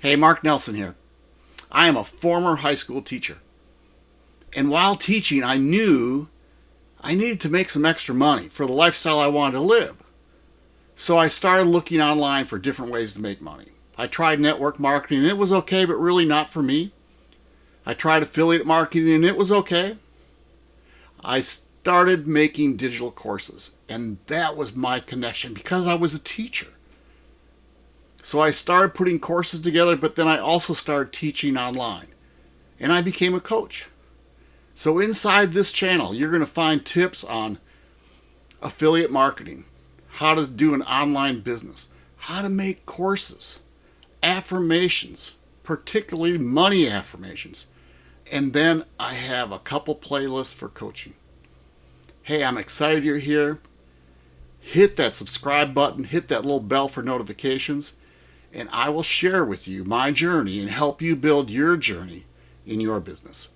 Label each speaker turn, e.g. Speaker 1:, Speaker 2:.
Speaker 1: Hey, Mark Nelson here. I am a former high school teacher. And while teaching, I knew I needed to make some extra money for the lifestyle I wanted to live. So I started looking online for different ways to make money. I tried network marketing and it was okay, but really not for me. I tried affiliate marketing and it was okay. I started making digital courses and that was my connection because I was a teacher. So I started putting courses together, but then I also started teaching online. And I became a coach. So inside this channel, you're going to find tips on affiliate marketing, how to do an online business, how to make courses, affirmations, particularly money affirmations. And then I have a couple playlists for coaching. Hey, I'm excited you're here. Hit that subscribe button, hit that little bell for notifications and I will share with you my journey and help you build your journey in your business.